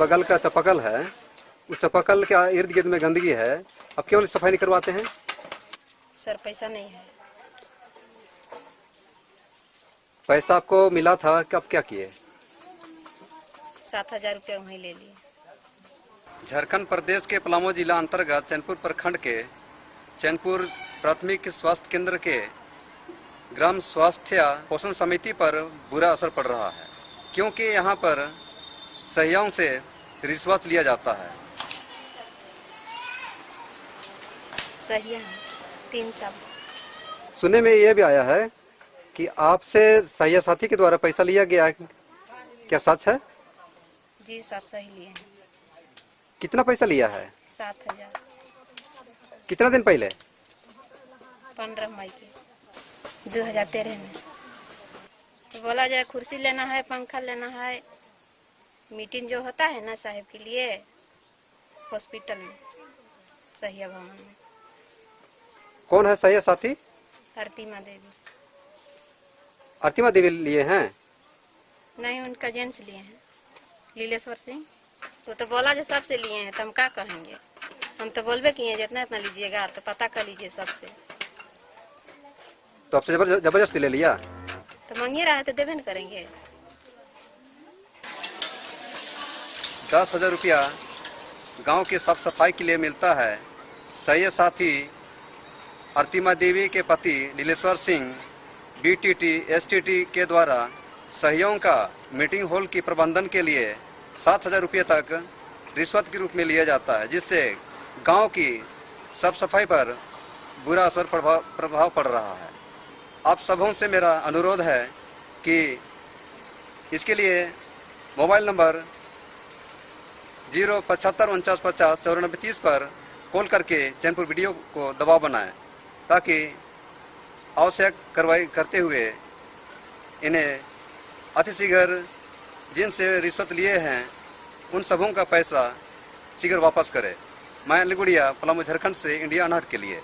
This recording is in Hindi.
बगल का चपकल है। उस चपकल के इर्द गिर्द में गंदगी है। अब केवल सफ़ाई नहीं करवाते हैं? सर पैसा नहीं है। पैसा आपको मिला था कब क्या किए? सात हज़ार रुपया वहीं ले लिए। झारखंड प्रदेश के पलामू जिला अंतर्गत चैनपुर प्रखंड के चैनपुर प्राथमिक स्वास्थ्य केंद्र के ग्राम स्वास्थ्य पोषण समिति पर बुरा असर पड़ रहा है। क्योंकि यहाँ पर सहयोग से रिश्वत लिया जाता है। सही है। तीन सुनने में यह भी आया है कि आपसे सहिया साथी के द्वारा पैसा लिया गया है। क्या सच है? जी सर सही लिए कितना पैसा लिया है? सात हज़ार। कितना दिन पहले? पंद्रह मई के। दो हज़ार तेरह में। तो बोला जाए कुर्सी लेना है पंखा लेना है। मीटिंग जो होता है ना साहब के लिए हॉस्पिटल में सहिया भवन में। कौन है सहिया साथी? आरतीमा देवी। अर्तिमा देवी लिए हैं? नहीं उनका जेंट्स लिए हैं। लीलेश्वर सिंह। वो तो बोला जो सबसे लिए हैं तो हम क्या कहेंगे? हम तो बोलबे किए हैं जितना इतना लीजिएगा तो पता कर लीजिए सबसे। तो आपसे जबर ज़बरदस्ती ले लिया? तो मंगे रहा है तो देवे न करेंगे। दस हज़ार रुपया गाँव की साफ़ सफ़ाई के लिए मिलता है। सही साथी, अर्तिमा देवी के पति नीलेश्वर सिंह बीटीटी एसटीटी के द्वारा सहयोग का मीटिंग हॉल की प्रबंधन के लिए सात हज़ार रुपये तक रिश्वत के रूप में लिया जाता है, जिससे गाँव की साफ़ सफ़ाई पर बुरा असर प्रभाव प्रभाव पड़ रहा है। आप सबों से मेरा अनुरोध है कि इसके लिए मोबाइल नंबर ज़ीरो पचहत्तर, उनचास पचास चौरानबे तीस पर कॉल करके चैनपुर वीडियो को दबाव बनाएँ, ताकि आवश्यक कार्रवाई करते हुए इन्हें अतिशीघ्र जिनसे रिश्वत लिए हैं, उन सबों का पैसा शीघ्र वापस करें। मैं अलीगुड़िया पलामू झारखंड से, इंडिया अनहट के लिए।